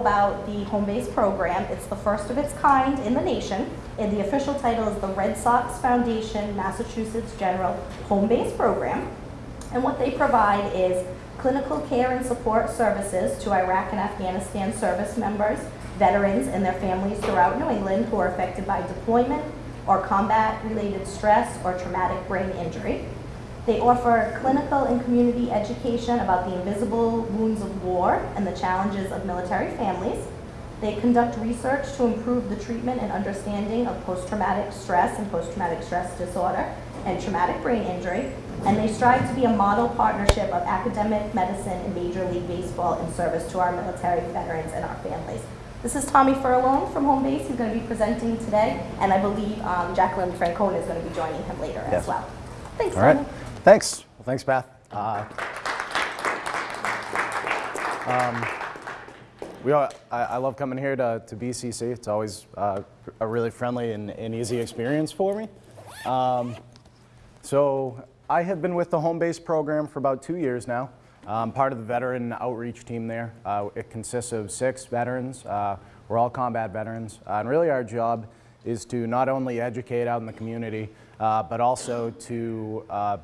about the home base program. It's the first of its kind in the nation, and the official title is the Red Sox Foundation Massachusetts General Home Base Program. And what they provide is clinical care and support services to Iraq and Afghanistan service members, veterans, and their families throughout New England who are affected by deployment or combat-related stress or traumatic brain injury. They offer clinical and community education about the invisible wounds of war and the challenges of military families. They conduct research to improve the treatment and understanding of post-traumatic stress and post-traumatic stress disorder and traumatic brain injury. And they strive to be a model partnership of academic medicine and Major League Baseball in service to our military veterans and our families. This is Tommy Furlong from Home Base. He's going to be presenting today, and I believe um, Jacqueline Francona is going to be joining him later Yes. as well. Thanks, All right. Tommy. Thanks. Well, thanks, Beth. Uh, um, we are, I, I love coming here to, to BCC. It's always uh, a really friendly and, and easy experience for me. Um, so I have been with the home base program for about two years now. I'm part of the veteran outreach team there. Uh, it consists of six veterans. Uh, we're all combat veterans. Uh, and really our job is to not only educate out in the community, uh, but also to uh,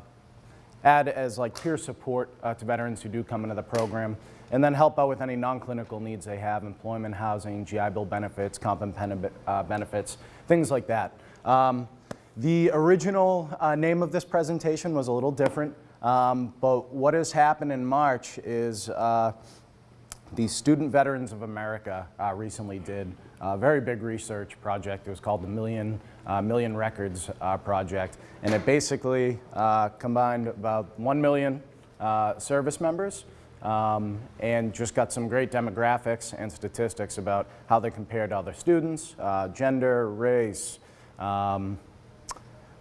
add as like peer support uh, to veterans who do come into the program, and then help out with any non-clinical needs they have, employment, housing, GI Bill benefits, comp and pen uh, benefits, things like that. Um, the original uh, name of this presentation was a little different, um, but what has happened in March is uh, the Student Veterans of America uh, recently did a very big research project. It was called the Million, uh, Million Records uh, Project. And it basically uh, combined about 1 million uh, service members um, and just got some great demographics and statistics about how they compare to other students, uh, gender, race, um,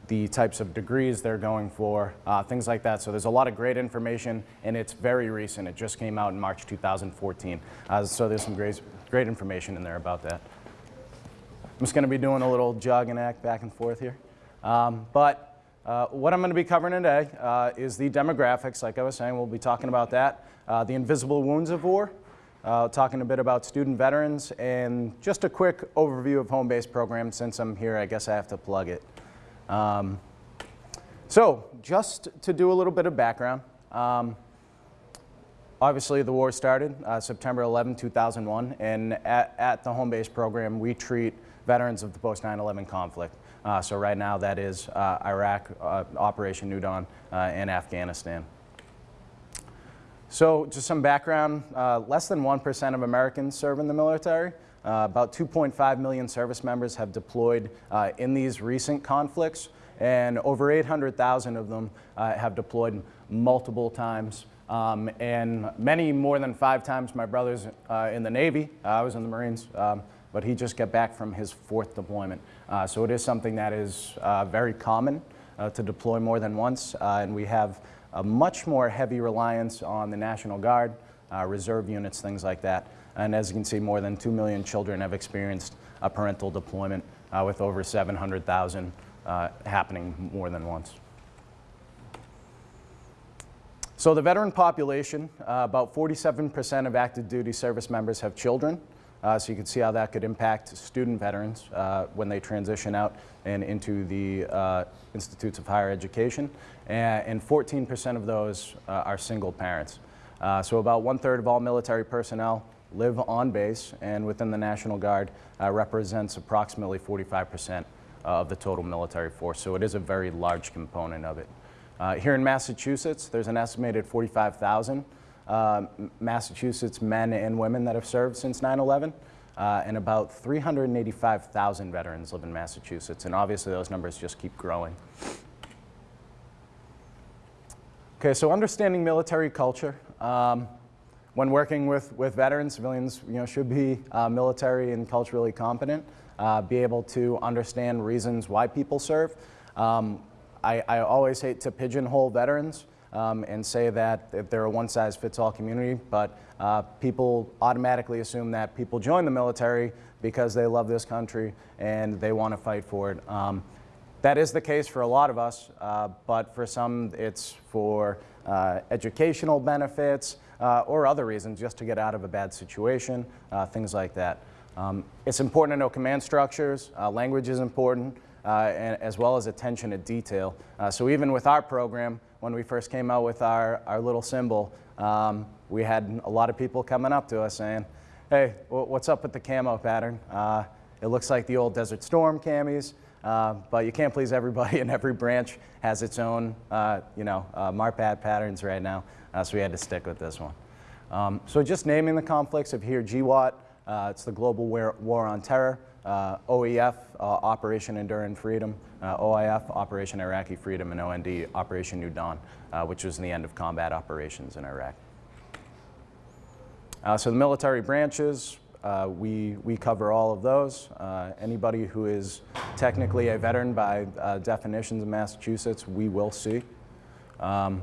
the types of degrees they're going for, uh, things like that. So there's a lot of great information, and it's very recent. It just came out in March 2014. Uh, so there's some great, great information in there about that. I'm just going to be doing a little jog and act back and forth here. Um, but uh, what I'm going to be covering today uh, is the demographics. Like I was saying, we'll be talking about that. Uh, the invisible wounds of war, uh, talking a bit about student veterans, and just a quick overview of home base programs. Since I'm here, I guess I have to plug it. Um, so just to do a little bit of background, um, obviously the war started uh, September 11, 2001, and at, at the home base program we treat veterans of the post 9-11 conflict. Uh, so right now that is uh, Iraq, uh, Operation New Dawn, uh, and Afghanistan. So just some background, uh, less than 1% of Americans serve in the military. About 2.5 million service members have deployed in these recent conflicts, and over 800,000 of them have deployed multiple times. Um, and many more than five times my brother's uh, in the Navy. I was in the Marines, um, but he just got back from his fourth deployment. Uh, so it is something that is uh, very common uh, to deploy more than once, uh, and we have a much more heavy reliance on the National Guard, uh, reserve units, things like that. And as you can see, more than 2 million children have experienced a parental deployment uh, with over 700,000 uh, happening more than once. So the veteran population, uh, about 47% of active duty service members have children. Uh, so you can see how that could impact student veterans uh, when they transition out and into the uh, institutes of higher education. And 14% of those uh, are single parents. Uh, so about one third of all military personnel live on base and within the National Guard uh, represents approximately 45% of the total military force. So it is a very large component of it. Uh, here in Massachusetts, there's an estimated 45,000 uh, Massachusetts men and women that have served since 9-11, uh, and about 385,000 veterans live in Massachusetts, and obviously those numbers just keep growing. Okay, so understanding military culture. Um, when working with, with veterans, civilians you know, should be uh, military and culturally competent, uh, be able to understand reasons why people serve. Um, I, I, always hate to pigeonhole veterans um, and say that they're a one-size-fits-all community, but uh, people automatically assume that people join the military because they love this country and they want to fight for it. Um, that is the case for a lot of us, uh, but for some it's for uh, educational benefits uh, or other reasons, just to get out of a bad situation, uh, things like that. Um, it's important to know command structures, uh, language is important, and, as well as attention to detail. Uh, so even with our program, when we first came out with our, our little symbol, um, we had a lot of people coming up to us saying, hey, what's up with the camo pattern? Uh, it looks like the old Desert Storm camis, uh, but you can't please everybody, and every branch has its own, uh, you know, uh, MARPAT patterns right now, uh, so we had to stick with this one. Um, so just naming the conflicts of here, GWOT, uh, it's the Global War on Terror, uh, OEF, uh, Operation Enduring Freedom, uh, OIF, Operation Iraqi Freedom, and OND, Operation New Dawn, uh, which was the end of combat operations in Iraq. Uh, so the military branches, uh, we, we cover all of those. Anybody who is technically a veteran by definitions in Massachusetts, we will see. Um,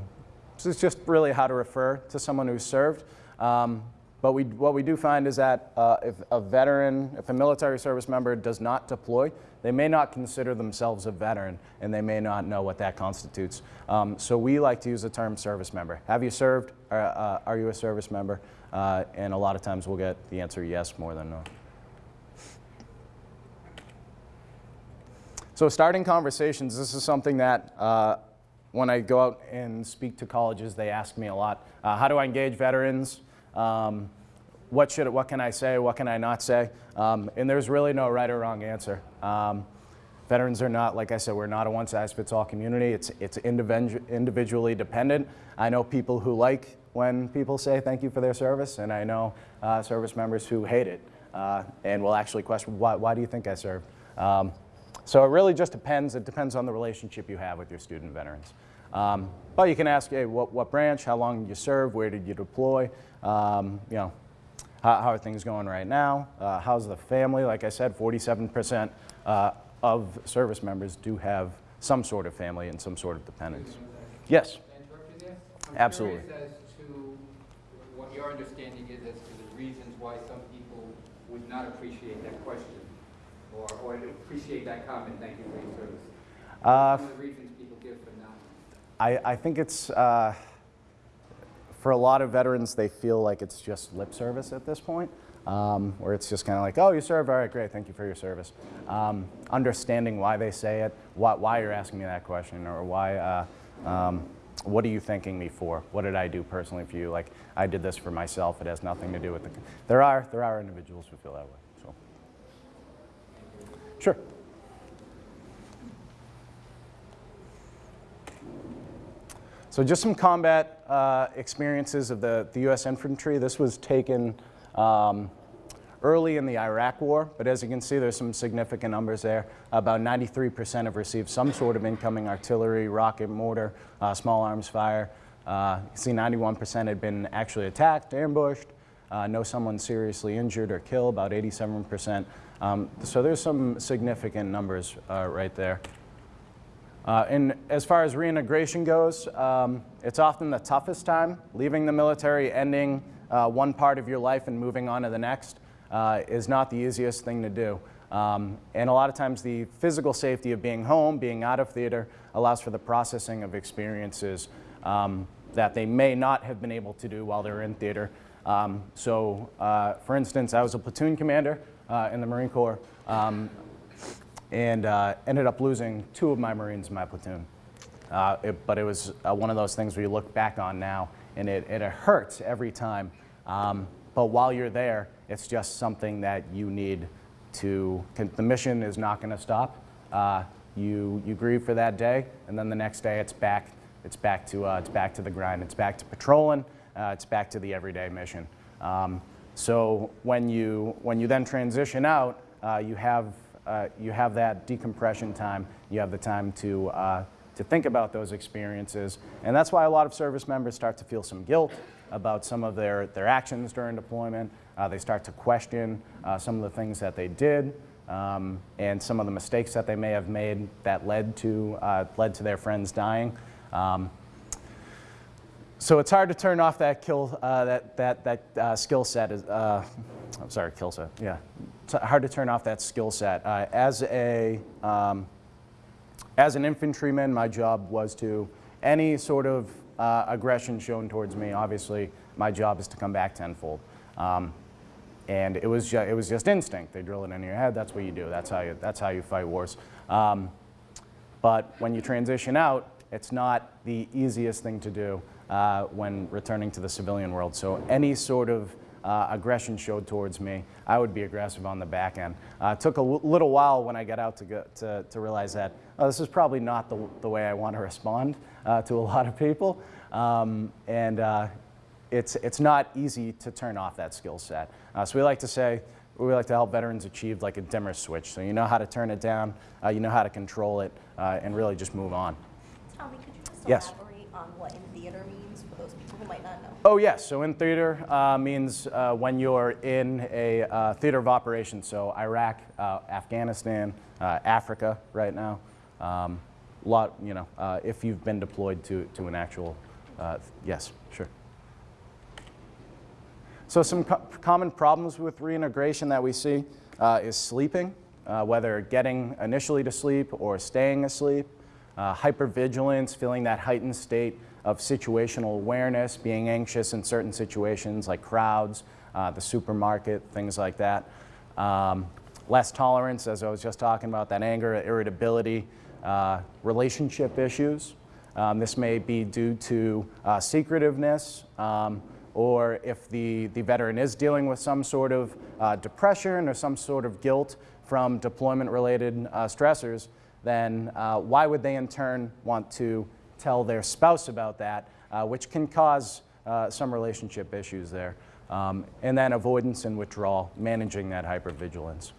this is just really how to refer to someone who served. Um, but we, what we do find is that uh, if a veteran, if a military service member does not deploy, they may not consider themselves a veteran and they may not know what that constitutes. Um, so we like to use the term service member. Have you served? Uh, uh, are you a service member? Uh, and a lot of times we'll get the answer yes more than no. So starting conversations, this is something that uh, when I go out and speak to colleges, they ask me a lot. Uh, how do I engage veterans? Um, what, should, what can I say? What can I not say? Um, and there's really no right or wrong answer. Um, veterans are not, like I said, we're not a one-size-fits-all community. It's, it's individu individually dependent. I know people who like when people say thank you for their service, and I know uh, service members who hate it uh, and will actually question, why, why do you think I served? Um, so it really just depends. It depends on the relationship you have with your student veterans. But you can ask, hey, what, what branch, how long did you serve, where did you deploy, um, you know, how, how, are things going right now, uh, how's the family? Like I said, 47% uh, of service members do have some sort of family and some sort of dependents. Yes, Absolutely. as to what your understanding is as to the reasons why some people would not appreciate that question or, or appreciate that comment, thank you for your service. Uh, the reasons people give for. I, I think it's, uh, for a lot of veterans, they feel like it's just lip service at this point, um, where it's just kind of like, oh, you served, all right, great, thank you for your service. Um, understanding why they say it, why, why you're asking me that question, or why, uh, um, what are you thanking me for? What did I do personally for you? Like, I did this for myself, it has nothing to do with the, there are, there are individuals who feel that way, so. Sure. So just some combat uh, experiences of the, the U.S. infantry. This was taken um, early in the Iraq War, but as you can see, there's some significant numbers there. About 93% have received some sort of incoming artillery, rocket, mortar, uh, small arms fire. Uh, you see 91% had been actually attacked, ambushed. Uh, know someone seriously injured or killed, about 87%. Um, so there's some significant numbers uh, right there. Uh, and as far as reintegration goes, um, it's often the toughest time. Leaving the military, ending uh, one part of your life and moving on to the next uh, is not the easiest thing to do. Um, and a lot of times the physical safety of being home, being out of theater, allows for the processing of experiences um, that they may not have been able to do while they're in theater. Um, so, uh, for instance, I was a platoon commander uh, in the Marine Corps. And uh, ended up losing two of my Marines in my platoon. Uh, it, but it was uh, one of those things where you look back on now, and it, it hurts every time. Um, but while you're there, it's just something that you need to, the mission is not going to stop. Uh, you, you grieve for that day, and then the next day it's back, it's back, to, uh, it's back to the grind. It's back to patrolling. Uh, it's back to the everyday mission. Um, so when you, when you then transition out, you have uh, you have that decompression time. You have the time to, uh, to think about those experiences. And that's why a lot of service members start to feel some guilt about some of their, their actions during deployment. Uh, they start to question uh, some of the things that they did um, and some of the mistakes that they may have made that led to, uh, led to their friends dying. Um, so it's hard to turn off that kill, uh, that, that, that uh, skill set. Is, uh, I'm sorry, kill set, yeah. It's hard to turn off that skill set. Uh, as a, um, as an infantryman, my job was to, any sort of uh, aggression shown towards me, obviously, my job is to come back tenfold. Um, and it was, it was just instinct. They drill it into your head, that's what you do. That's how you, that's how you fight wars. Um, but when you transition out, it's not the easiest thing to do uh, when returning to the civilian world. So any sort of uh, aggression showed towards me, I would be aggressive on the back end. Uh, took a little while when I got out to, go, to, to realize that oh, this is probably not the, the way I want to respond uh, to a lot of people. Um, and uh, it's, it's not easy to turn off that skill set. Uh, so we like to say, we like to help veterans achieve like a dimmer switch. So you know how to turn it down, uh, you know how to control it, uh, and really just move on. Tommy, could you just Yes. elaborate on what in theater means for those people who might not know? Oh yes, so in theater uh, means uh, when you're in a uh, theater of operations, so Iraq, uh, Afghanistan, uh, Africa right now. Um, lot, you know, uh, if you've been deployed to, to an actual, yes, sure. So some co- common problems with reintegration that we see is sleeping, whether getting initially to sleep or staying asleep, hypervigilance, feeling that heightened state of situational awareness, being anxious in certain situations like crowds, uh, the supermarket, things like that. Um, less tolerance, as I was just talking about, that anger, irritability, uh, relationship issues. Um, this may be due to uh, secretiveness, um, or if the, the veteran is dealing with some sort of uh, depression or some sort of guilt from deployment-related uh, stressors, then uh, why would they in turn want to tell their spouse about that, uh, which can cause uh, some relationship issues there. Um, and then avoidance and withdrawal, managing that hypervigilance.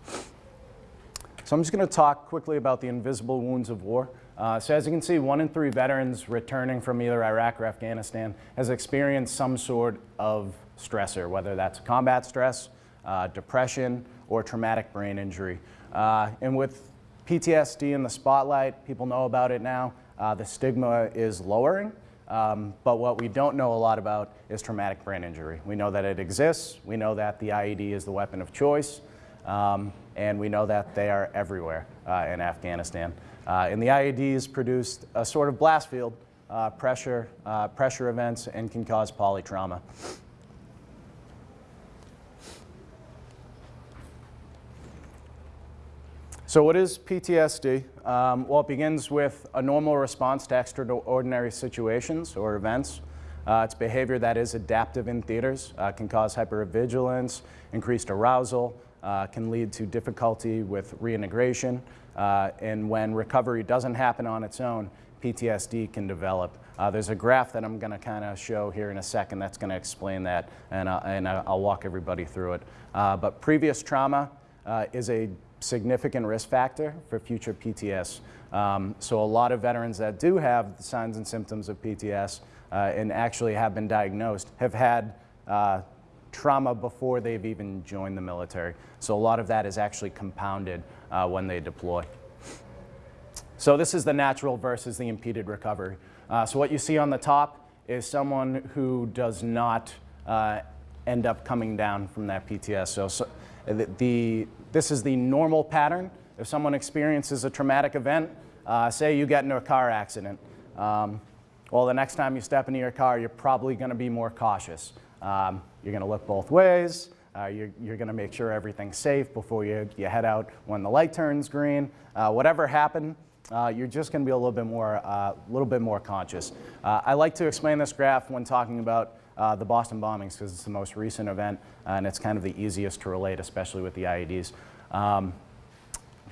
So I'm just going to talk quickly about the invisible wounds of war. Uh, so as you can see, one in three veterans returning from either Iraq or Afghanistan has experienced some sort of stressor, whether that's combat stress, uh, depression, or traumatic brain injury. Uh, and with PTSD in the spotlight, people know about it now. Uh, the stigma is lowering. Um, but what we don't know a lot about is traumatic brain injury. We know that it exists. We know that the IED is the weapon of choice. Um, and we know that they are everywhere uh, in Afghanistan. Uh, and the IEDs produced a sort of blast field, uh, pressure, uh, pressure events, and can cause polytrauma. So what is PTSD? Um, well, it begins with a normal response to extraordinary situations or events. Uh, it's behavior that is adaptive in theaters, uh, can cause hypervigilance, increased arousal, uh, can lead to difficulty with reintegration, uh, and when recovery doesn't happen on its own, PTSD can develop. Uh, there's a graph that I'm going to kind of show here in a second that's going to explain that, and, uh, and I'll walk everybody through it. But previous trauma is a significant risk factor for future PTS. Um, so a lot of veterans that do have the signs and symptoms of PTS uh, and actually have been diagnosed have had uh, trauma before they've even joined the military. So a lot of that is actually compounded uh, when they deploy. So this is the natural versus the impeded recovery. Uh, so what you see on the top is someone who does not uh, end up coming down from that PTS. So, so the, the, this is the normal pattern. If someone experiences a traumatic event, uh, say you get into a car accident, um, well, the next time you step into your car, you're probably going to be more cautious. Um, you're going to look both ways. Uh, you're you're going to make sure everything's safe before you, you head out when the light turns green. Uh, whatever happened, uh, you're just going to be a little bit more, uh, little bit more conscious. Uh, I like to explain this graph when talking about uh, the Boston bombings because it's the most recent event and it's kind of the easiest to relate, especially with the IEDs. Um,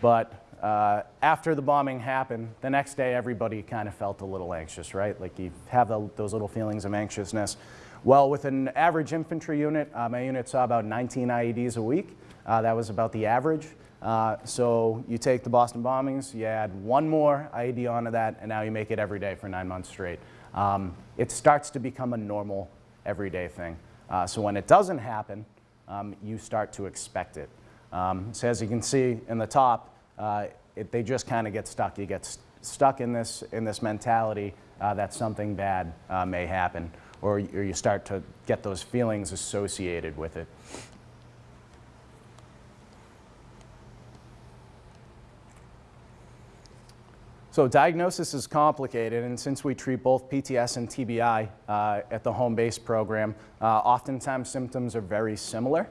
but uh, after the bombing happened, the next day everybody kind of felt a little anxious, right? Like you have the, those little feelings of anxiousness. Well, with an average infantry unit, uh, my unit saw about 19 IEDs a week. Uh, that was about the average. Uh, so you take the Boston bombings, you add one more IED onto that, and now you make it every day for nine months straight. Um, it starts to become a normal, everyday thing. Uh, so when it doesn't happen, um, you start to expect it. Um, so as you can see in the top, uh, it, they just kind of get stuck. You get st stuck in this, in this mentality uh, that something bad uh, may happen, or, or you start to get those feelings associated with it. So diagnosis is complicated, and since we treat both PTS and TBI uh, at the home base program, uh, oftentimes symptoms are very similar.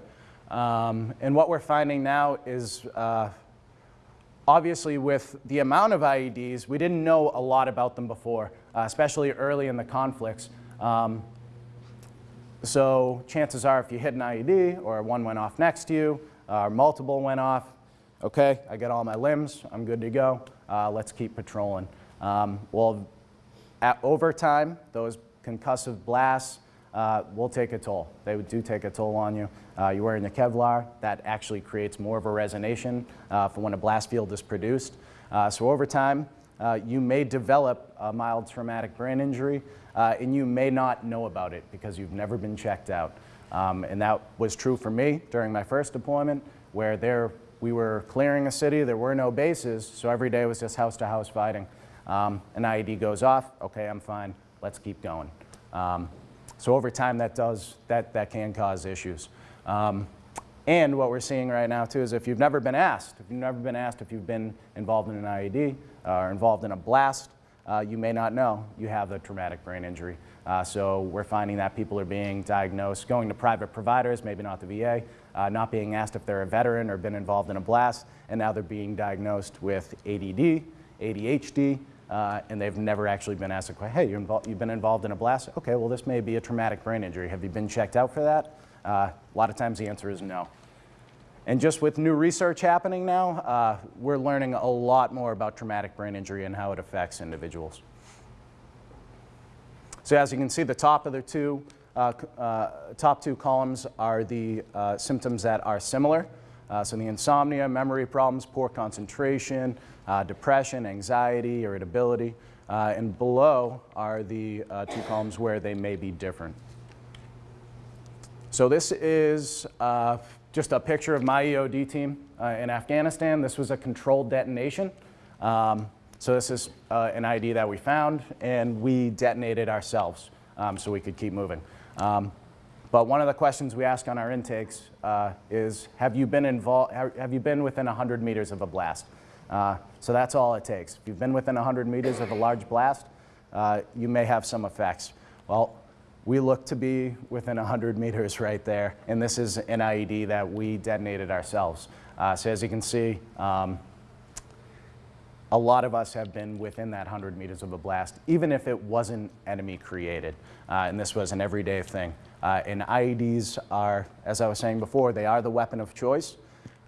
Um, and what we're finding now is, uh, obviously with the amount of IEDs, we didn't know a lot about them before, uh, especially early in the conflicts. Um, so chances are if you hit an IED or one went off next to you, uh, or multiple went off, okay, I got all my limbs, I'm good to go, uh, let's keep patrolling. Um, well, at, over time, those concussive blasts uh, will take a toll. They do take a toll on you. Uh, you're wearing the Kevlar, that actually creates more of a resonation uh, for when a blast field is produced. Uh, so over time, uh, you may develop a mild traumatic brain injury, and you may not know about it because you've never been checked out. Um, and that was true for me during my first deployment, where there we were clearing a city, there were no bases, so every day was just house to house fighting. Um, an IED goes off, okay, I'm fine, let's keep going. Um, so over time, that does, that, that can cause issues. Um, and what we're seeing right now too is if you've never been asked, if you've never been asked if you've been involved in an IED uh, or involved in a blast, uh, you may not know you have a traumatic brain injury. Uh, so we're finding that people are being diagnosed, going to private providers, maybe not the VA, uh, not being asked if they're a veteran or been involved in a blast, and now they're being diagnosed with ADD, ADHD, uh, and they've never actually been asked, hey, you're involved, you've been involved in a blast? Okay, well this may be a traumatic brain injury. Have you been checked out for that? Uh, a lot of times the answer is no. And just with new research happening now, uh, we're learning a lot more about traumatic brain injury and how it affects individuals. So as you can see, the top of the two, uh, uh, top two columns are the uh, symptoms that are similar. Uh, so the insomnia, memory problems, poor concentration, uh, depression, anxiety, irritability. And below are the two columns where they may be different. So this is just a picture of my EOD team in Afghanistan. This was a controlled detonation. Um, so this is uh, an IED that we found, and we detonated ourselves um, so we could keep moving. Um, but one of the questions we ask on our intakes uh, is, have you been involved? Have you been within 100 meters of a blast? Uh, so that's all it takes. If you've been within 100 meters of a large blast, uh, you may have some effects. Well, we look to be within 100 meters right there, and this is an IED that we detonated ourselves. Uh, so as you can see, um, a lot of us have been within that 100 meters of a blast, even if it wasn't enemy created. Uh, and this was an everyday thing. Uh, and IEDs are, as I was saying before, they are the weapon of choice.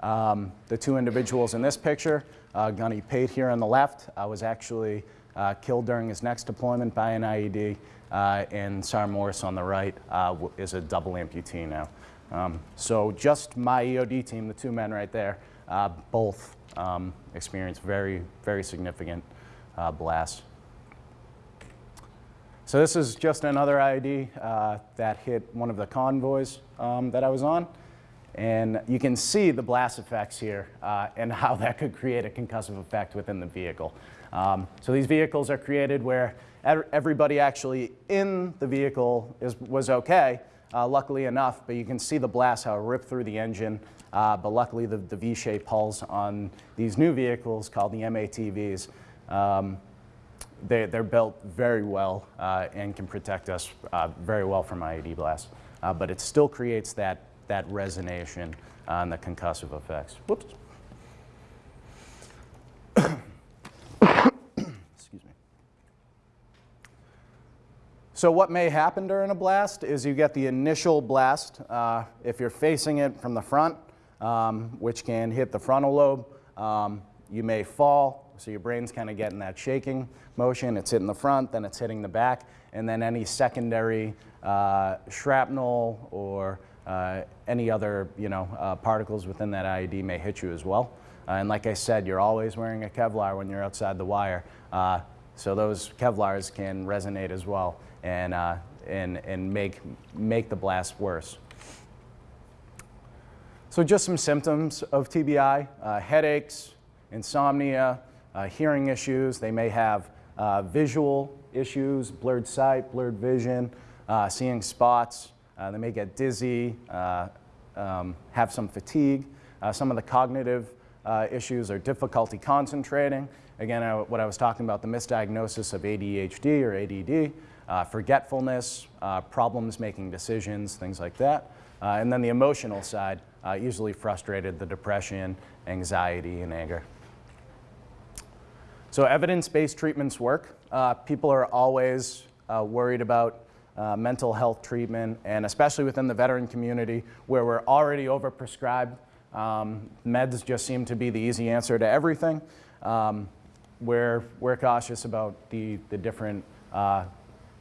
Um, the two individuals in this picture, uh, Gunny Pate here on the left, was actually uh, killed during his next deployment by an IED, uh, and Sar Morris on the right is a double amputee now. Um, so just my EOD team, the two men right there, both um, experienced very, very significant uh, blasts. So this is just another IED uh, that hit one of the convoys um, that I was on. And you can see the blast effects here uh, and how that could create a concussive effect within the vehicle. Um, so these vehicles are created where everybody actually in the vehicle is, was okay, uh, luckily enough, but you can see the blast, how it ripped through the engine, uh, but luckily the, the V-shaped hulls on these new vehicles called the MATVs, um, they, they're built very well uh, and can protect us uh, very well from IED blasts. Uh, but it still creates that, that resonation and the concussive effects. Whoops. Excuse me. So what may happen during a blast is you get the initial blast. Uh, if you're facing it from the front, um, which can hit the frontal lobe. Um, you may fall, so your brain's kind of getting that shaking motion. It's hitting the front, then it's hitting the back, and then any secondary uh, shrapnel or uh, any other you know, uh, particles within that IED may hit you as well. Uh, and like I said, you're always wearing a Kevlar when you're outside the wire. Uh, so those Kevlars can resonate as well and, uh, and, and make, make the blast worse. So just some symptoms of TBI, uh, headaches, insomnia, uh, hearing issues. They may have uh, visual issues, blurred sight, blurred vision, uh, seeing spots. Uh, they may get dizzy, uh, um, have some fatigue. some of the cognitive issues are difficulty concentrating again, I, what I was talking about, the misdiagnosis of ADHD or ADD, uh, forgetfulness, uh, problems making decisions, things like that. Uh, and then the emotional side, uh, easily frustrated, the depression, anxiety, and anger. So evidence-based treatments work. Uh, people are always uh, worried about uh, mental health treatment, and especially within the veteran community where we're already overprescribed. Um, meds just seem to be the easy answer to everything. Um, we're, we're cautious about the, the different, uh,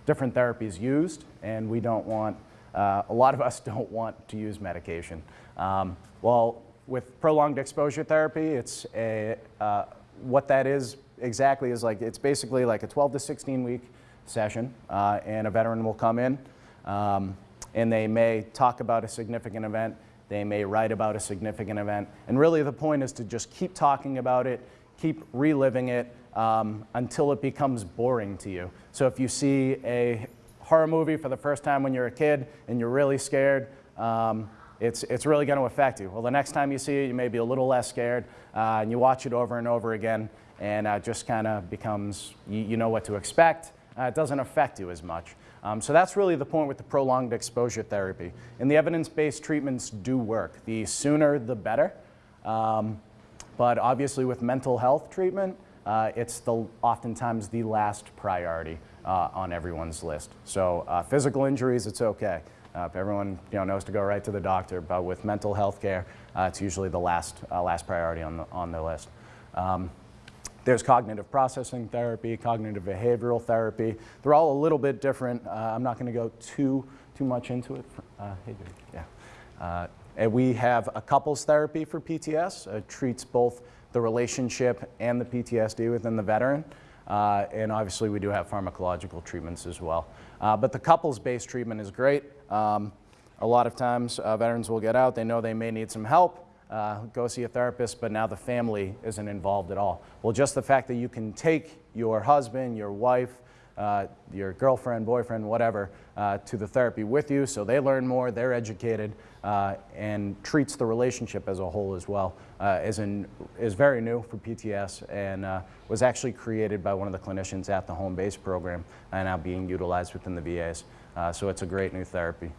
different therapies used, and we don't want, uh, a lot of us don't want to use medication. Um, well, with prolonged exposure therapy, it's a, uh, what that is exactly is like, it's basically like a 12 to 16 week session, uh, and a veteran will come in, um, and they may talk about a significant event, they may write about a significant event, and really the point is to just keep talking about it, keep reliving it um, until it becomes boring to you. So if you see a horror movie for the first time when you're a kid and you're really scared, um, it's, it's really going to affect you. Well, the next time you see it, you may be a little less scared, uh, and you watch it over and over again, and uh, just kind of becomes, you, you know what to expect, uh, it doesn't affect you as much. Um, so that's really the point with the prolonged exposure therapy. And the evidence-based treatments do work. The sooner, the better. Um, but obviously with mental health treatment, uh, it's the, oftentimes the last priority uh, on everyone's list. So uh, physical injuries, it's okay. Uh, everyone you know, knows to go right to the doctor, but with mental health care, uh, it's usually the last, uh, last priority on the, on the list. Um, there's cognitive processing therapy, cognitive behavioral therapy. They're all a little bit different. I'm not going to go too, too much into it. Hey. Yeah. And we have a couples therapy for PTS. It treats both the relationship and the PTSD within the veteran. Uh, and obviously, we do have pharmacological treatments as well. Uh, but the couples-based treatment is great. Um, a lot of times, uh, veterans will get out. They know they may need some help uh, go see a therapist, but now the family isn't involved at all. Well, just the fact that you can take your husband, your wife, uh, your girlfriend, boyfriend, whatever, uh, to the therapy with you so they learn more, they're educated, uh, and treats the relationship as a whole as well, uh, is, in, is very new for PTS and uh, was actually created by one of the clinicians at the home base program and now being utilized within the VAs. so it's a great new therapy.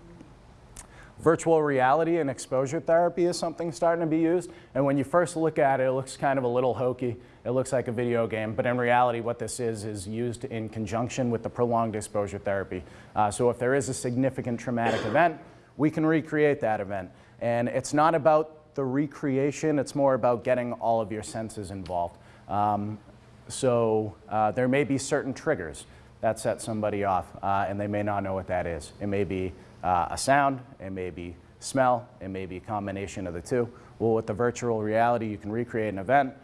Virtual reality and exposure therapy is something starting to be used. And when you first look at it, it looks kind of a little hokey. It looks like a video game, but in reality, what this is is used in conjunction with the prolonged exposure therapy. Uh, so if there is a significant traumatic event, we can recreate that event. And it's not about the recreation, it's more about getting all of your senses involved. Um, so uh, there may be certain triggers that set somebody off, uh, and they may not know what that is. It may be uh, a sound, it may be smell, it may be a combination of the two. Well, with the virtual reality, you can recreate an event.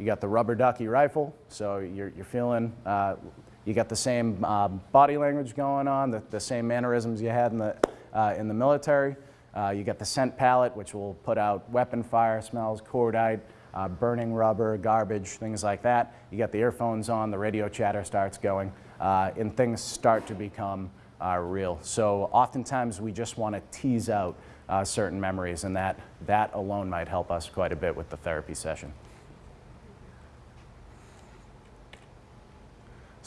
You got the rubber ducky rifle, so you're, you're feeling, uh, you got the same uh, body language going on, the, the same mannerisms you had in the, uh, in the military. Uh, you got the scent palette, which will put out weapon fire smells, cordite, uh, burning rubber, garbage, things like that. You got the earphones on, the radio chatter starts going, uh, and things start to become real. So oftentimes we just want to tease out certain memories and that, that alone might help us quite a bit with the therapy session.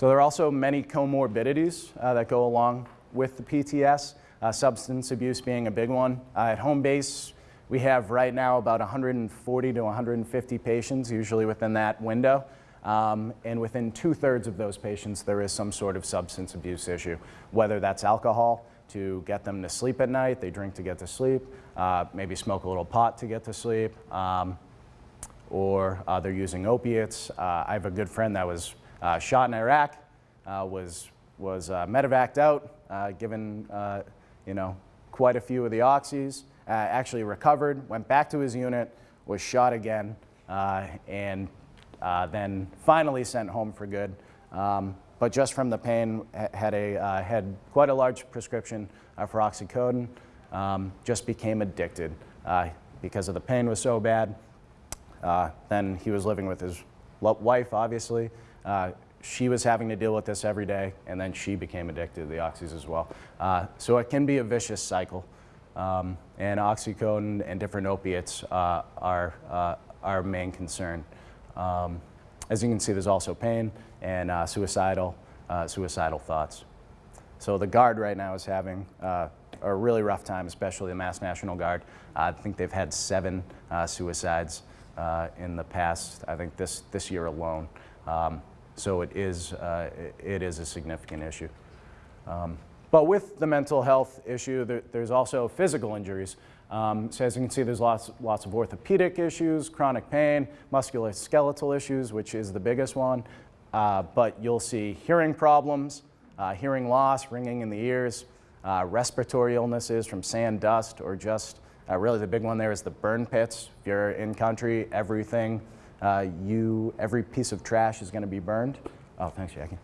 So there are also many comorbidities uh, that go along with the PTS, uh, substance abuse being a big one. Uh, at home base, we have right now about 140 to 150 patients, usually within that window. Um, and within two thirds of those patients, there is some sort of substance abuse issue, whether that's alcohol to get them to sleep at night, they drink to get to sleep, uh, maybe smoke a little pot to get to sleep, um, or uh, they're using opiates. Uh, I have a good friend that was uh, shot in Iraq, uh, was, was uh, medevaced out, given you know, quite a few of the oxys, actually recovered, went back to his unit, was shot again, and uh, then finally sent home for good. Um, but just from the pain, had, a, uh, had quite a large prescription uh, for oxycodone, um, just became addicted uh, because of the pain was so bad. Uh, then he was living with his wife, obviously. She was having to deal with this every day, and then she became addicted to the oxys as well. so it can be a vicious cycle. Um, and oxycodone and different opiates uh, are uh, our main concern. Um, as you can see, there's also pain and uh, suicidal, uh, suicidal thoughts. So the Guard right now is having uh, a really rough time, especially the Mass National Guard. I think they've had seven uh, suicides uh, in the past, I think this, this year alone. Um, so it is, uh, it is a significant issue. Um, but with the mental health issue, there, there's also physical injuries. Um, so as you can see, there's lots, lots of orthopedic issues, chronic pain, musculoskeletal issues, which is the biggest one. Uh, but you'll see hearing problems, uh, hearing loss, ringing in the ears, uh, respiratory illnesses from sand, dust, or just uh, really the big one there is the burn pits. If you're in country, everything uh, you, every piece of trash is going to be burned. Oh, thanks, Jackie.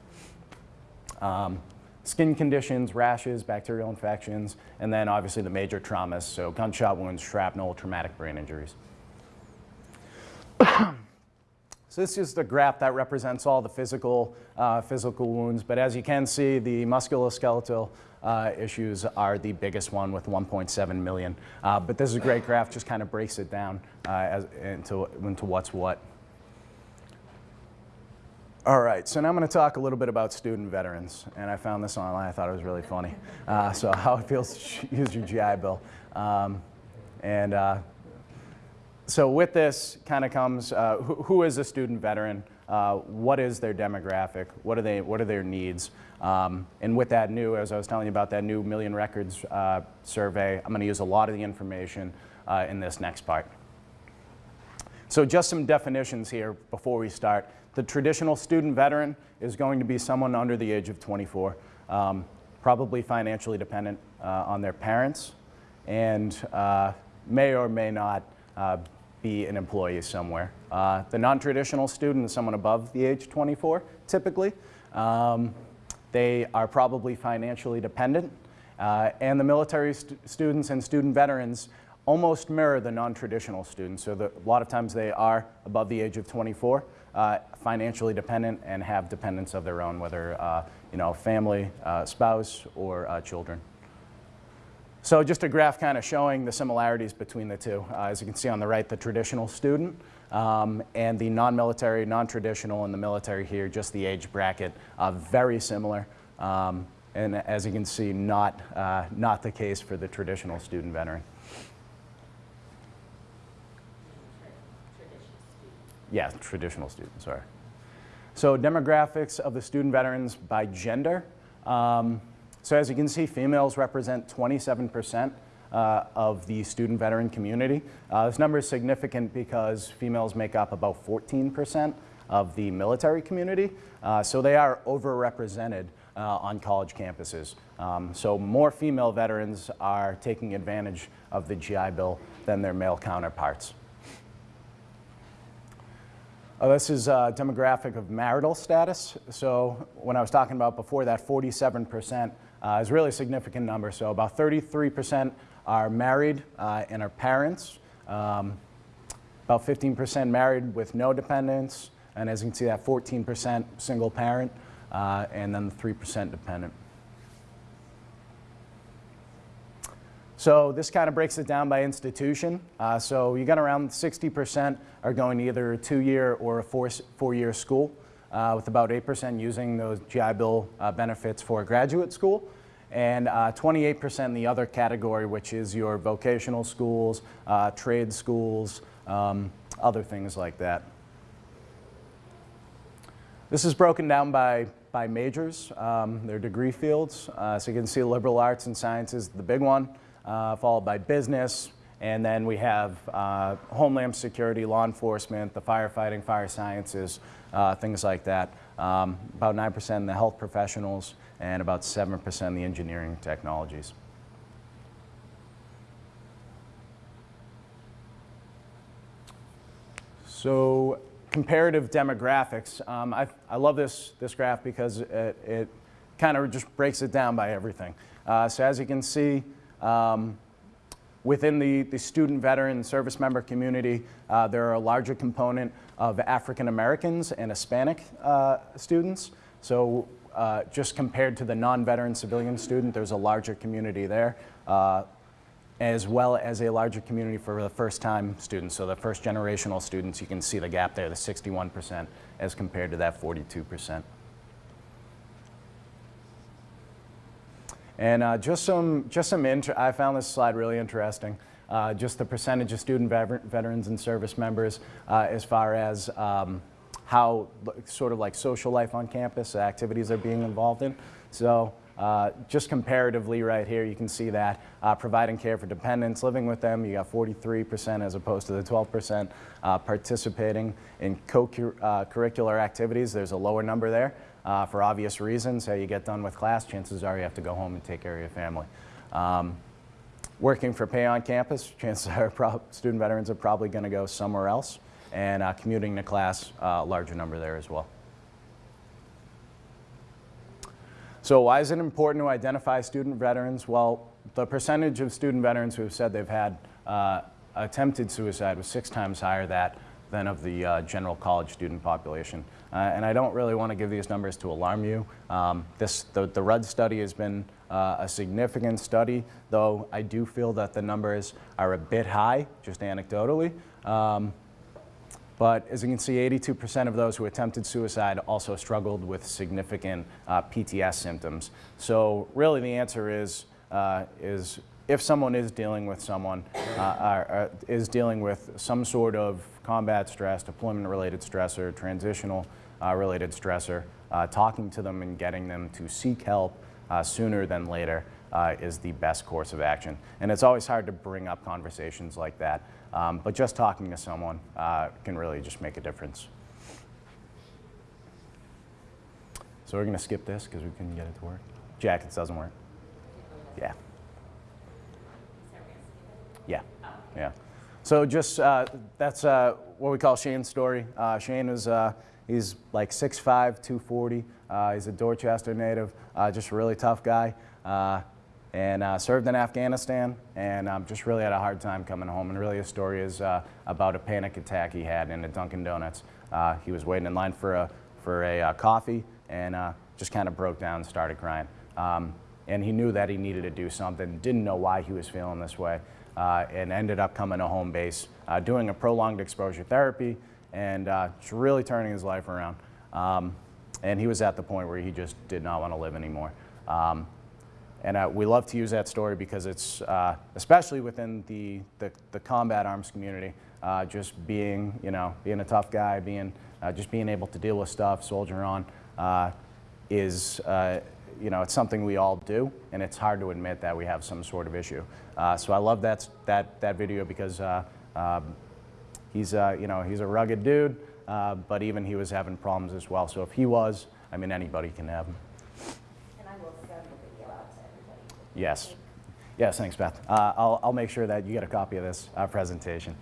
Um, skin conditions, rashes, bacterial infections, and then obviously the major traumas, so gunshot wounds, shrapnel, traumatic brain injuries. So this is the graph that represents all the physical, uh, physical wounds, but as you can see, the musculoskeletal uh, issues are the biggest one with 1.7 million. Uh, but this is a great graph, just kind of breaks it down uh, as, into, into what's what. All right, so now I'm going to talk a little bit about student veterans, and I found this online. I thought it was really funny. Uh, so how it feels to use your GI Bill, um, and uh, so with this kind of comes uh, who, who is a student veteran? Uh, what is their demographic? What are they? What are their needs? Um, and with that new, as I was telling you about that new Million Records uh, survey, I'm going to use a lot of the information uh, in this next part. So just some definitions here before we start. The traditional student veteran is going to be someone under the age of 24, um, probably financially dependent uh, on their parents, and uh, may or may not uh, be an employee somewhere. Uh, the non-traditional student is someone above the age of 24, typically. Um, they are probably financially dependent. Uh, and the military st students and student veterans almost mirror the non-traditional students. So the, a lot of times they are above the age of 24, uh, financially dependent and have dependents of their own, whether uh, you know, family, uh, spouse, or uh, children. So just a graph kind of showing the similarities between the two. Uh, as you can see on the right, the traditional student um, and the non-military, non-traditional, and the military here, just the age bracket, uh, very similar. Um, and as you can see, not, not the case for the traditional student veteran. Yeah, traditional students, sorry. So demographics of the student veterans by gender. Um, so as you can see, females represent 27% uh, of the student veteran community. Uh, this number is significant because females make up about 14% of the military community. Uh, so they are overrepresented uh, on college campuses. Um, so more female veterans are taking advantage of the GI Bill than their male counterparts. Uh, this is a demographic of marital status. So when I was talking about before that 47% uh, is really a significant number. So about 33% are married uh, and are parents. Um, about 15% married with no dependents. And as you can see, that 14% single parent, uh, and then the 3% dependent. So this kind of breaks it down by institution. Uh, so you got around 60% are going to either a two-year or a four-year school uh, with about 8% using those GI Bill uh, benefits for graduate school, and 28% uh, in the other category, which is your vocational schools, uh, trade schools, um, other things like that. This is broken down by, by majors, um, their degree fields. Uh, so you can see liberal arts and sciences, the big one, followed by business, and then we have uh, Homeland Security, law enforcement, the firefighting, fire sciences, uh, things like that. Um, about 9% in the health professionals and about 7% in the engineering technologies. So comparative demographics. Um, I, I love this, this graph because it, it kind of just breaks it down by everything. Uh, so as you can see, um, Within the, the student veteran service member community, uh, there are a larger component of African Americans and Hispanic uh, students. So uh, just compared to the non-veteran civilian student, there's a larger community there. Uh, as well as a larger community for the first-time students. So the first generational students, you can see the gap there, the 61% as compared to that 42%. And uh, just some, just some, I found this slide really interesting. Uh, just the percentage of student veter- veterans and service members uh, as far as um, how sort of like social life on campus, activities they're being involved in. So uh, just comparatively right here, you can see that uh, providing care for dependents, living with them, you got 43% as opposed to the 12%. Uh, participating in co-curricular activities, there's a lower number there uh, for obvious reasons. How you get done with class, chances are you have to go home and take care of your family. Um, working for pay on campus, chances are student veterans are probably going to go somewhere else. And uh, commuting to class, uh, larger number there as well. So why is it important to identify student veterans? Well, the percentage of student veterans who have said they've had uh, attempted suicide was six times higher that than of the uh, general college student population. Uh, and I don't really want to give these numbers to alarm you. Um, this, the, the Rudd study has been uh, a significant study, though I do feel that the numbers are a bit high, just anecdotally. Um, but as you can see, 82% of those who attempted suicide also struggled with significant uh, PTS symptoms. So really the answer is, uh, is if someone is dealing with someone, uh, or is dealing with some sort of combat stress, deployment-related stressor, transitional uh, related stressor, uh, talking to them and getting them to seek help uh, sooner than later uh, is the best course of action. And it's always hard to bring up conversations like that, um, but just talking to someone uh, can really just make a difference. So we're going to skip this because we couldn't get it to work. Jackets doesn't work. Yeah. Yeah. Yeah. So just uh, that's uh, what we call Shane's story. Uh, Shane is uh, he's like 6'5", 240. Uh, he's a Dorchester native. Uh, just a really tough guy. And served in Afghanistan, and um, just really had a hard time coming home. And really, his story is about a panic attack he had in a Dunkin' Donuts. He was waiting in line for a for a coffee, and just kind of broke down and started crying. Um, and he knew that he needed to do something. Didn't know why he was feeling this way, and ended up coming to home base, uh, doing a prolonged exposure therapy, and uh, really turning his life around. Um, and he was at the point where he just did not want to live anymore. Um, and uh, we love to use that story because it's, uh, especially within the, the, the combat arms community, uh, just being, you know, being a tough guy, being, uh, just being able to deal with stuff, soldier on, uh, is, uh, you know, it's something we all do, and it's hard to admit that we have some sort of issue. Uh, so I love that, that, that video because uh, um, he's, uh, you know, he's a rugged dude, uh, but even he was having problems as well. So if he was, I mean, anybody can have them. And I will send the video out to everybody. Yes. Yes, thanks, Beth. Uh, I'll, I'll make sure that you get a copy of this uh, presentation.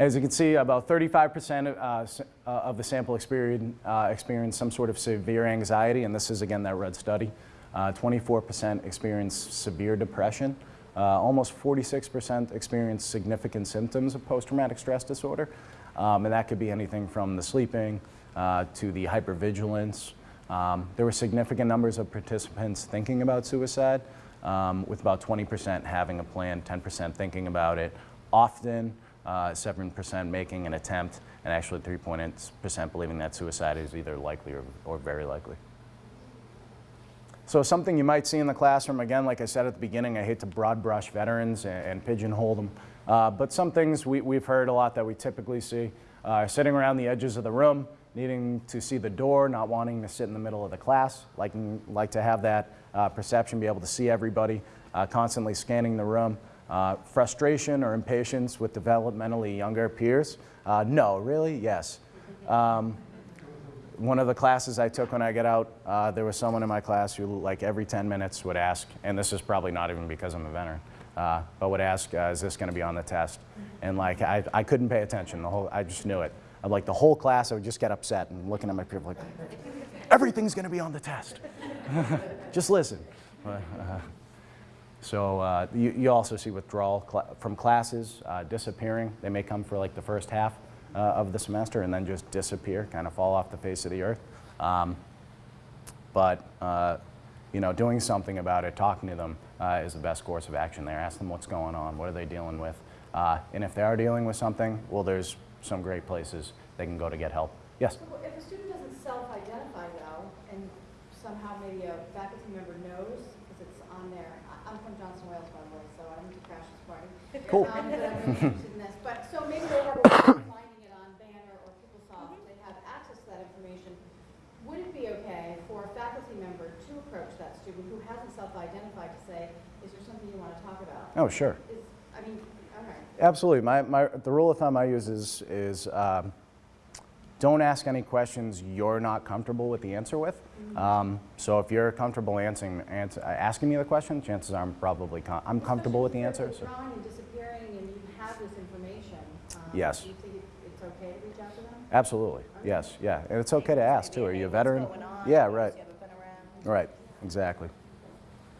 Uh, as you can see, about 35% of, uh, uh, of the sample experience, uh, experienced some sort of severe anxiety, and this is again that Rudd study. Uh, 24% experienced severe depression. Uh, almost 46% experienced significant symptoms of post-traumatic stress disorder. Um, and that could be anything from the sleeping uh, to the hypervigilance. Um, there were significant numbers of participants thinking about suicide, um, with about 20% having a plan, 10% thinking about it often, uh, 7% making an attempt, and actually 3.8% believing that suicide is either likely or, or very likely. So something you might see in the classroom, again, like I said at the beginning, I hate to broad brush veterans and, and pigeonhole them, uh, but some things we, we've heard a lot that we typically see uh, sitting around the edges of the room, needing to see the door, not wanting to sit in the middle of the class, liking, like to have that uh, perception, be able to see everybody, uh, constantly scanning the room. Uh, frustration or impatience with developmentally younger peers? Uh, no, really? Yes. Um, one of the classes I took when I got out, uh, there was someone in my class who, like, every 10 minutes would ask, and this is probably not even because I'm a veteran, uh, but would ask, uh, "Is this going to be on the test?" And like, I, I couldn't pay attention. The whole, I just knew it. I'd, like the whole class, I would just get upset and looking at my peers like, "Everything's going to be on the test. just listen." But, uh, so uh, you, you also see withdrawal cl- from classes, uh, disappearing. They may come for like the first half uh, of the semester and then just disappear, kind of fall off the face of the earth. Um, but uh, you know, doing something about it, talking to them uh, is the best course of action there. Ask them what's going on, what are they dealing with, uh, and if they are dealing with something, well, there's some great places they can go to get help. Yes. If a student doesn't self-identify though, and somehow maybe a faculty member knows, because it's on there, I- I'm from Johnson Wales, by the way, so I need to crash this party. Cool. Um, I'm interested in this, but, so maybe they have a way of finding it on Banner or PeopleSoft, they have access to that information. Would it be okay for a faculty member to approach that student who hasn't self-identified to say, is there something you want to talk about? Oh, sure. Is, I mean, all right. Absolutely. My, my, the rule of thumb I use is, is um, don't ask any questions you're not comfortable with the answer with. Um, so if you're comfortable answering, answer, asking me the question, chances are I'm probably com- I'm comfortable with the answer. So. if they're withdrawing and disappearing and you have this information. um, Yes. Do you think it's okay to reach out to them? Absolutely. Yes. Yeah. And it's okay to ask too. Are you a veteran? What's going on? Yeah. Right. you been around? Right. Exactly.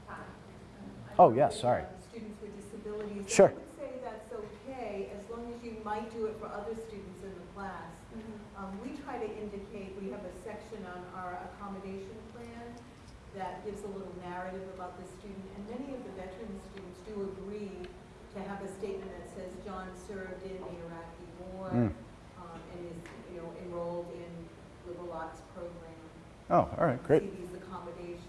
I Oh, yes, sorry. um, Students with disabilities. Sure. I would say that's okay, as long as you might do it for other students in the class. Um, we try to indicate, we have a section on our accommodation plan that gives a little narrative about the student, and many of the veteran students do agree to have a statement that says, John served in the Iraqi war, Mm. um, and is, you know, enrolled in liberal arts program. Oh, all right. Great. See these accommodations.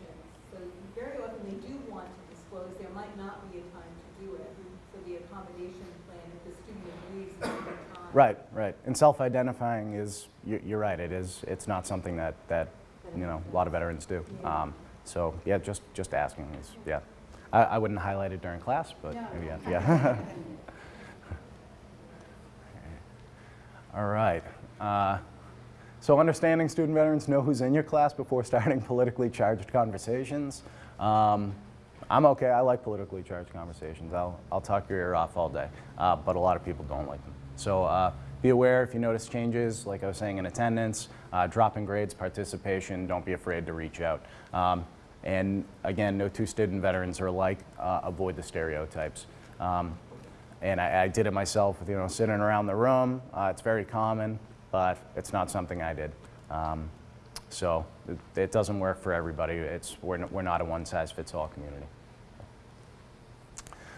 So very often they do want to disclose, there might not be a time to do it. So the accommodation plan, if the student agrees, it's a time. Right. Right. And self-identifying is you're, you're right. It is. It's not something that that you know a lot of veterans do. Yeah. Um, so yeah, just just asking is yeah. I, I wouldn't highlight it during class, but No. maybe yeah. yeah. All right. Uh, so understanding student veterans know who's in your class before starting politically charged conversations. Um, I'm okay. I like politically charged conversations. I'll, I'll talk your ear off all day, uh, but a lot of people don't like them. So uh, be aware if you notice changes, like I was saying, in attendance, uh, drop in grades, participation. Don't be afraid to reach out. Um, and again, no two student veterans are alike. Uh, avoid the stereotypes. Um, and I, I did it myself, you know, sitting around the room. Uh, it's very common, but it's not something I did. Um, so it, it doesn't work for everybody. It's, we're, we're not a one-size-fits-all community.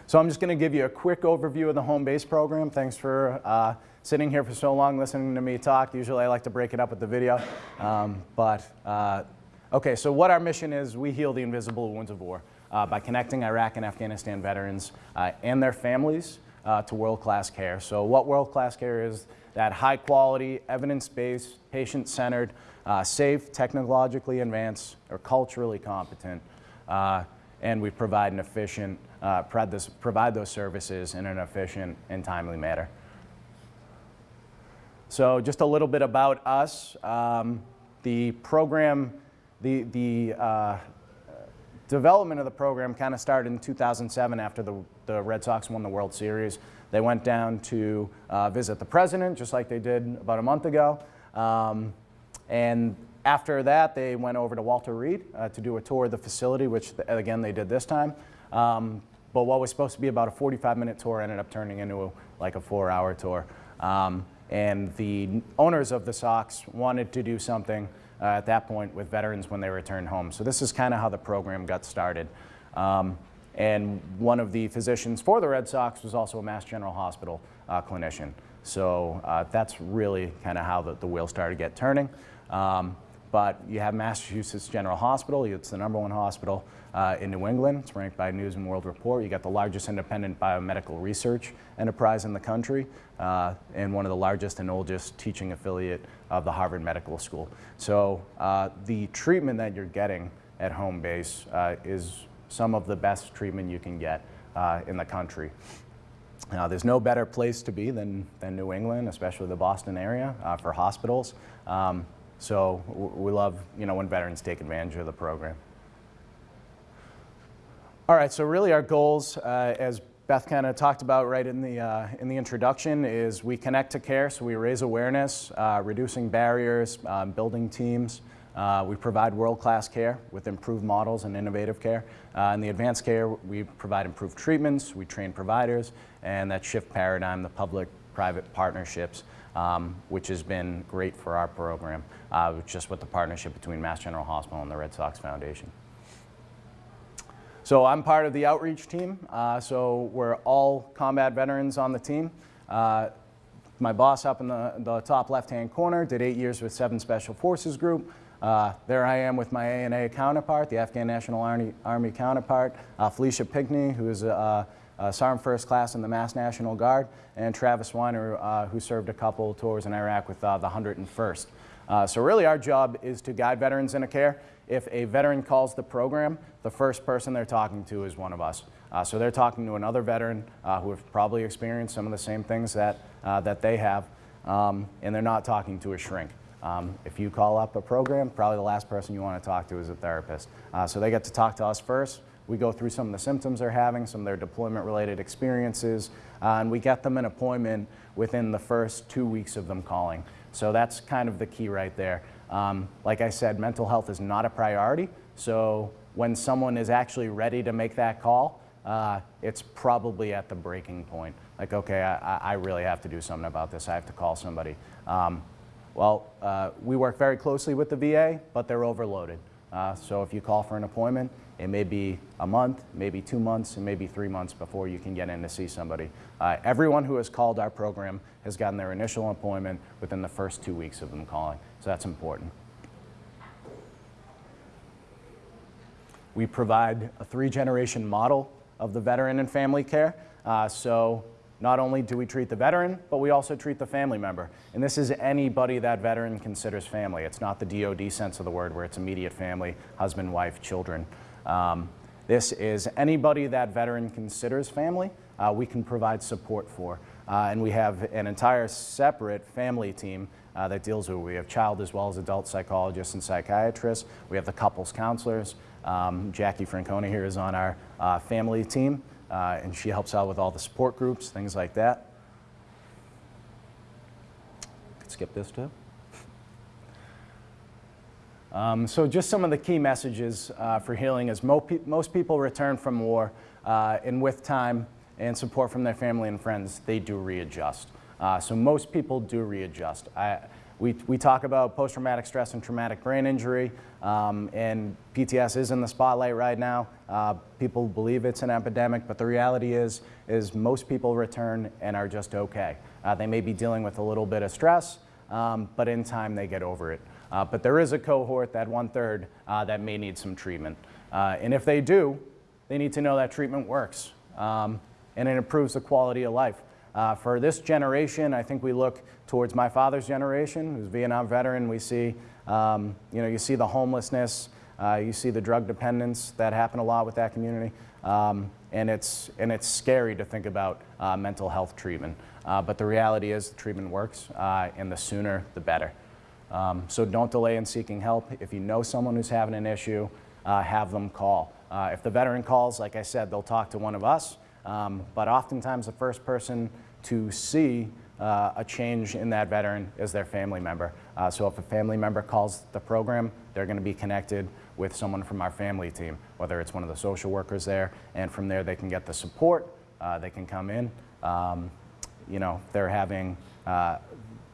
So I'm just going to give you a quick overview of the home base program. Thanks for uh, sitting here for so long listening to me talk. Usually I like to break it up with the video. Um, but, uh, okay, so what our mission is, we heal the invisible wounds of war uh, by connecting Iraq and Afghanistan veterans uh, and their families uh, to world-class care. So what world-class care is, that high-quality, evidence-based, patient-centered, uh, safe, technologically advanced, or culturally competent uh, and we provide an efficient, uh, provide, this, provide those services in an efficient and timely manner. So just a little bit about us. Um, the program, the, the uh, development of the program kind of started in 2007 after the, the Red Sox won the World Series. They went down to uh, visit the president, just like they did about a month ago. Um, and after that, they went over to Walter Reed uh, to do a tour of the facility, which again they did this time. Um, but what was supposed to be about a 45-minute tour ended up turning into a, like a four-hour tour. Um, and the owners of the Sox wanted to do something uh, at that point with veterans when they returned home. So this is kind of how the program got started. Um, and one of the physicians for the Red Sox was also a Mass General Hospital uh, clinician. So uh, that's really kind of how the, the wheel started to get turning. Um, but you have Massachusetts General Hospital. It's the number one hospital uh, in New England. It's ranked by News and World Report. You got the largest independent biomedical research enterprise in the country uh, and one of the largest and oldest teaching affiliate of the Harvard Medical School. So uh, the treatment that you're getting at home base uh, is some of the best treatment you can get uh, in the country. Now, there's no better place to be than, than New England, especially the Boston area, uh, for hospitals. Um, so we love, you know, when veterans take advantage of the program. All right, so really our goals, uh, as Beth kind of talked about right in the, uh, in the introduction, is we connect to care, so we raise awareness, uh, reducing barriers, um, building teams. Uh, we provide world-class care with improved models and innovative care. Uh, in the advanced care, we provide improved treatments, we train providers, and that shift paradigm, the public-private partnerships, um, which has been great for our program, uh, just with the partnership between Mass General Hospital and the Red Sox Foundation. So I'm part of the outreach team. Uh, so we're all combat veterans on the team. Uh, my boss up in the, the top left-hand corner did eight years with 7 Special Forces Group. Uh, there I am with my ANA counterpart, the Afghan National Army, Army counterpart, uh, Felicia Pinkney, who is a, a Sergeant First Class in the Mass National Guard, and Travis Weiner, uh, who served a couple tours in Iraq with uh, the 101st. Uh, so really our job is to guide veterans into care. If a veteran calls the program, the first person they're talking to is one of us. Uh, so they're talking to another veteran who have probably experienced some of the same things that, that they have, um, and they're not talking to a shrink. Um, if you call up a program, probably the last person you want to talk to is a therapist. Uh, so they get to talk to us first. We go through some of the symptoms they're having, some of their deployment-related experiences, uh, and we get them an appointment within the first two weeks of them calling. So that's kind of the key right there. Um, like I said, mental health is not a priority, so when someone is actually ready to make that call, uh, it's probably at the breaking point. Like, okay, I, I really have to do something about this. I have to call somebody. Um, well, uh, we work very closely with the VA, but they're overloaded. Uh, so if you call for an appointment, it may be a month, maybe two months, and maybe three months before you can get in to see somebody. Uh, everyone who has called our program has gotten their initial appointment within the first two weeks of them calling. So that's important. We provide a three-generation model of the veteran and family care. Uh, so not only do we treat the veteran, but we also treat the family member. And this is anybody that veteran considers family. It's not the DOD sense of the word where it's immediate family, husband, wife, children. Um, this is anybody that veteran considers family, uh, we can provide support for. Uh, and we have an entire separate family team uh, that deals with it. We have child as well as adult psychologists and psychiatrists. We have the couples counselors. Um, Jackie Francona here is on our uh, family team, uh, and she helps out with all the support groups, things like that. Skip this too. Um, so just some of the key messages uh, for healing is mo pe most people return from war, uh, and with time and support from their family and friends, they do readjust. Uh, so most people do readjust. I, we, we talk about post-traumatic stress and traumatic brain injury, um, and PTS is in the spotlight right now. Uh, people believe it's an epidemic, but the reality is, is most people return and are just okay. Uh, they may be dealing with a little bit of stress, um, but in time they get over it. Uh, but there is a cohort, that one-third, uh, that may need some treatment. Uh, and if they do, they need to know that treatment works, um, and it improves the quality of life. Uh, for this generation, I think we look towards my father's generation, who's a Vietnam veteran. We see, um, you know, you see the homelessness, uh, you see the drug dependence that happen a lot with that community, um, and it's and it's scary to think about uh, mental health treatment. Uh, but the reality is, the treatment works, uh, and the sooner, the better. Um, so don't delay in seeking help. If you know someone who's having an issue, uh, have them call. if the veteran calls, like I said, they'll talk to one of us. Um, but oftentimes the first person to see uh, a change in that veteran is their family member. Uh, so if a family member calls the program, they're going to be connected with someone from our family team, whether it's one of the social workers there, and from there they can get the support, uh, they can come in. Um, you know, they're having, uh,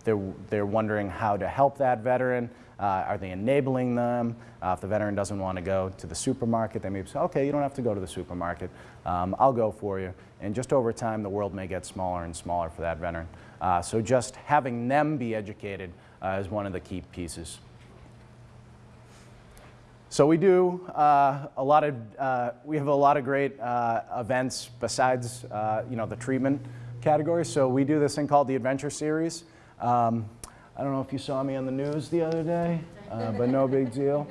they're, they're wondering how to help that veteran. Uh, are they enabling them? Uh, if the veteran doesn't want to go to the supermarket, they may say, okay, you don't have to go to the supermarket. Um, I'll go for you. And just over time, the world may get smaller and smaller for that veteran. Uh, so just having them be educated uh, is one of the key pieces. So we do uh, a lot of, uh, we have a lot of great uh, events besides, uh, you know, the treatment category. So we do this thing called the Adventure Series. Um, I don't know if you saw me on the news the other day, but no big deal.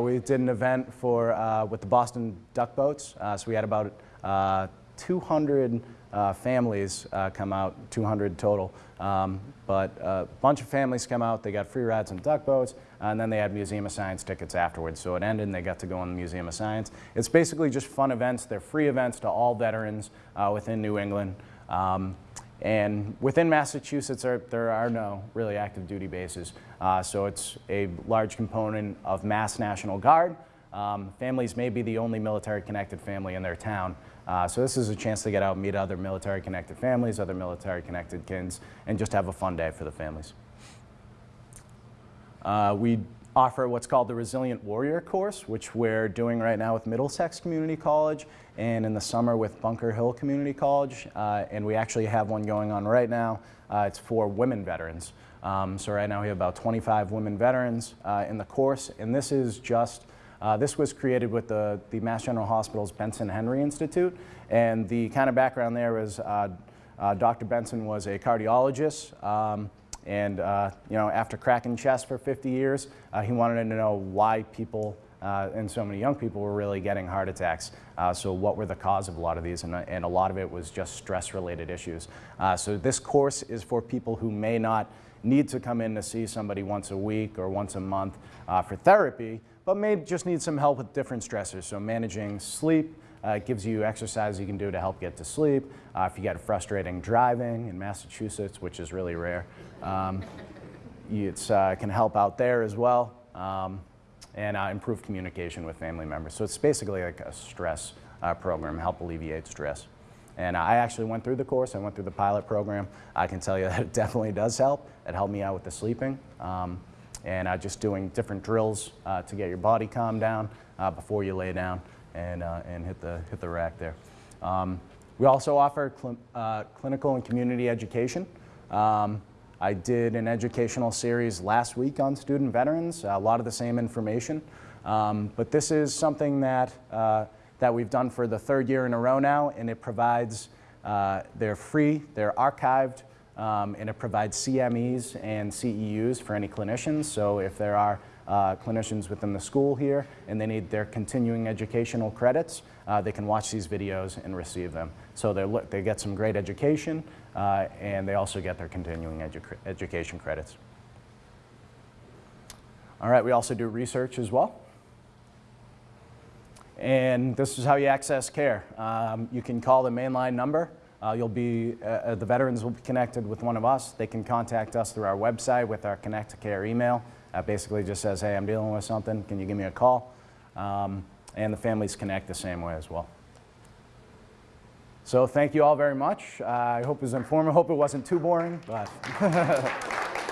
We did an event for, with the Boston Duck Boats. So we had about 200 uh, families come out, 200 total. Um, but a bunch of families come out, they got free rides on duck boats, and then they had Museum of Science tickets afterwards. So it ended and they got to go in the Museum of Science. It's basically just fun events. They're free events to all veterans within New England. Um, and within Massachusetts, there, there are no really active duty bases. Uh, so it's a large component of Mass National Guard. Um, families may be the only military connected family in their town. Uh, so this is a chance to get out, meet other military connected families, other military connected kids, and just have a fun day for the families. Uh, we offer what's called the Resilient Warrior course, which we're doing right now with Middlesex Community College and in the summer with Bunker Hill Community College. Uh, and we actually have one going on right now. Uh, it's for women veterans. Um, so right now we have about 25 women veterans uh, in the course, and this is just uh, this was created with the, the Mass General Hospital's Benson Henry Institute, and the kind of background there is uh, uh, Dr. Benson was a cardiologist, um, and uh, you know, after cracking chest for 50 years, uh, he wanted to know why people uh, and so many young people were really getting heart attacks. So what were the cause of a lot of these? And, and a lot of it was just stress-related issues. So this course is for people who may not need to come in to see somebody once a week or once a month for therapy, but may just need some help with different stressors. So managing sleep, uh, gives you exercise you can do to help get to sleep. Uh, if you get frustrating driving in Massachusetts, which is really rare, um, it uh, can help out there as well. Um, and uh, improve communication with family members. So it's basically like a stress uh, program, help alleviate stress. And I actually went through the course, I went through the pilot program. I can tell you that it definitely does help. It helped me out with the sleeping. Um, and uh, just doing different drills uh, to get your body calmed down uh, before you lay down and, uh, and hit, the, hit the rack there. Um, we also offer cl uh, clinical and community education. Um, I did an educational series last week on student veterans, a lot of the same information. Um, but this is something that, that we've done for the third year in a row now, and it provides, they're free, they're archived, um, and it provides CMEs and CEUs for any clinicians. So if there are uh, clinicians within the school here and they need their continuing educational credits, uh, they can watch these videos and receive them. So they they get some great education uh, and they also get their continuing edu education credits. All right, we also do research as well. And this is how you access care. Um, you can call the mainline number. Uh, you'll be, uh, uh, the veterans will be connected with one of us. They can contact us through our website with our Connect to Care email. That basically just says, hey, I'm dealing with something. Can you give me a call? Um, and the families connect the same way as well. So thank you all very much. Uh, I hope it was informative. I hope it wasn't too boring, but